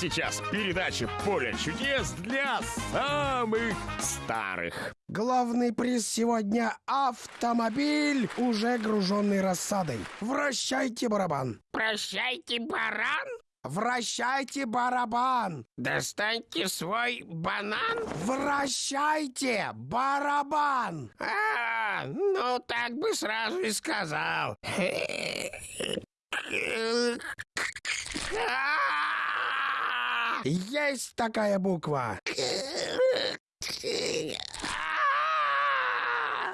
сейчас передача «Поле чудес» для самых старых. Главный приз сегодня — автомобиль, уже груженный рассадой. Вращайте барабан. Прощайте, баран. Вращайте барабан. Достаньте свой банан. Вращайте барабан. А, ну так бы сразу и сказал. Есть такая буква.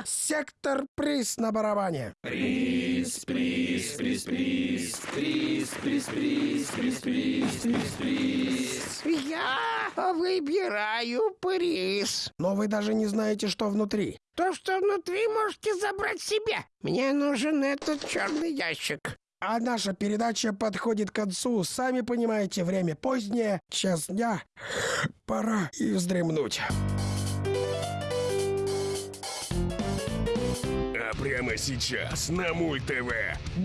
Сектор приз на барабане. Приз, приз, приз, приз, приз, приз, приз, приз, приз, приз, приз. Я выбираю приз. Но вы даже не знаете, что внутри. То, что внутри, можете забрать себе. Мне нужен этот черный ящик. А наша передача подходит к концу. Сами понимаете, время позднее, час дня. Пора и вздремнуть. Прямо сейчас на Мульт ТВ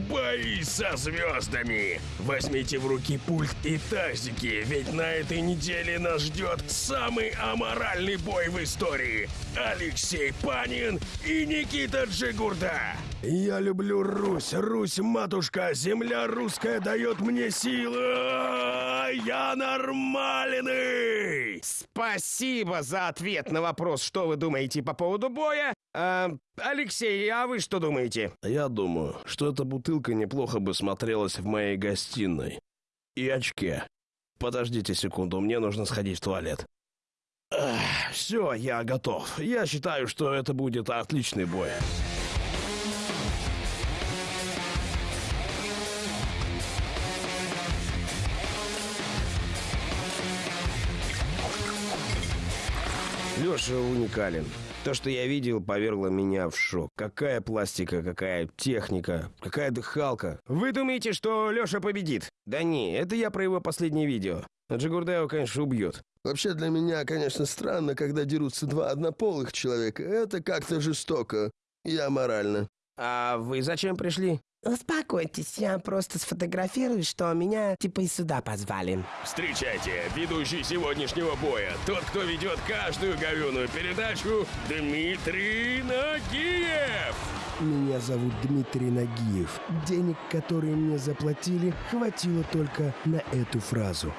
бои со звездами. Возьмите в руки пульт и тазики, ведь на этой неделе нас ждет самый аморальный бой в истории. Алексей Панин и Никита Джигурда. Я люблю Русь, Русь, матушка, земля русская дает мне силы. А, Я нормальный. Спасибо за ответ на вопрос, что вы думаете по поводу боя. А, Алексей, а вы что думаете? Я думаю, что эта бутылка неплохо бы смотрелась в моей гостиной. И очке. Подождите секунду, мне нужно сходить в туалет. Все, я готов. Я считаю, что это будет отличный бой. Леша уникален. То, что я видел, повергло меня в шок. Какая пластика, какая техника, какая дыхалка. Вы думаете, что Леша победит? Да не, это я про его последнее видео. Джигурда его, конечно, убьет. Вообще для меня, конечно, странно, когда дерутся два однополых человека. Это как-то жестоко и аморально. А вы зачем пришли? Успокойтесь, я просто сфотографирую, что меня типа и сюда позвали. Встречайте, ведущий сегодняшнего боя, тот, кто ведет каждую говюную передачу, Дмитрий Нагиев. Меня зовут Дмитрий Нагиев. Денег, которые мне заплатили, хватило только на эту фразу.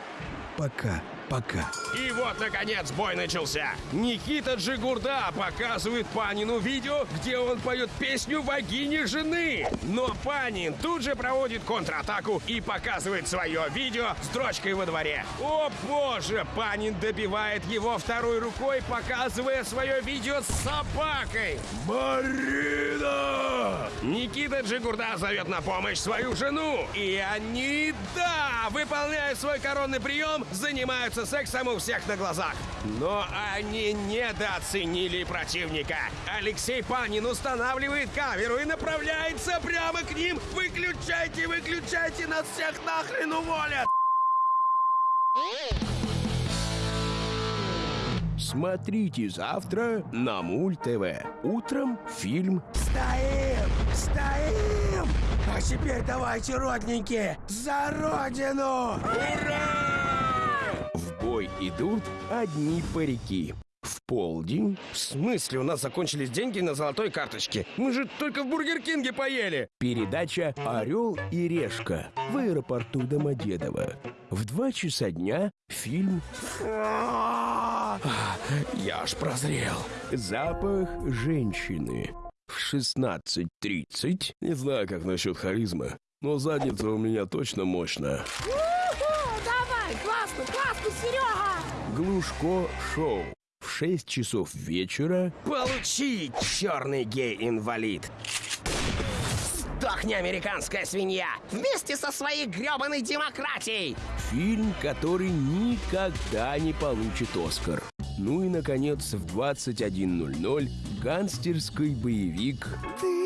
Пока, пока. И вот, наконец, бой начался. Никита Джигурда показывает Панину видео, где он поет песню «Богини жены». Но Панин тут же проводит контратаку и показывает свое видео с дрочкой во дворе. О боже, Панин добивает его второй рукой, показывая свое видео с собакой. Марина! Никита Джигурда зовет на помощь свою жену. И они, да, выполняя свой коронный прием, занимаются сексом у всех на глазах. Но они недооценили противника. Алексей Панин устанавливает камеру и направляется прямо к ним. Выключайте, выключайте, нас всех нахрен уволят! Смотрите завтра на Мульт ТВ. Утром фильм Стоим! Стоим! А теперь давайте, родненькие, за родину! В бой идут одни парики. В полдень. В смысле, у нас закончились деньги на золотой карточке? Мы же только в Бургер Кинге поели. Передача «Орел и решка» в аэропорту Домодедово. В два часа дня фильм «Я аж прозрел». Запах женщины. В 16.30 Не знаю, как насчет харизмы, но задница у меня точно мощная. Классно, классно, Серега! Глушко шоу. В 6 часов вечера Получи, черный гей-инвалид! Сдохни, американская свинья! Вместе со своей гребаной демократией! Фильм, который никогда не получит Оскар. Ну и, наконец, в 21.00 гангстерский боевик Ты?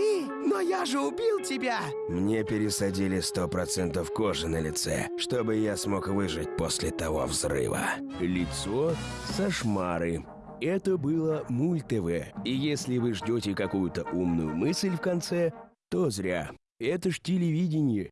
Но я же убил тебя! Мне пересадили 100% кожи на лице, чтобы я смог выжить после того взрыва. Лицо со шмары. Это было Мульт ТВ. И если вы ждете какую-то умную мысль в конце, то зря. Это ж телевидение.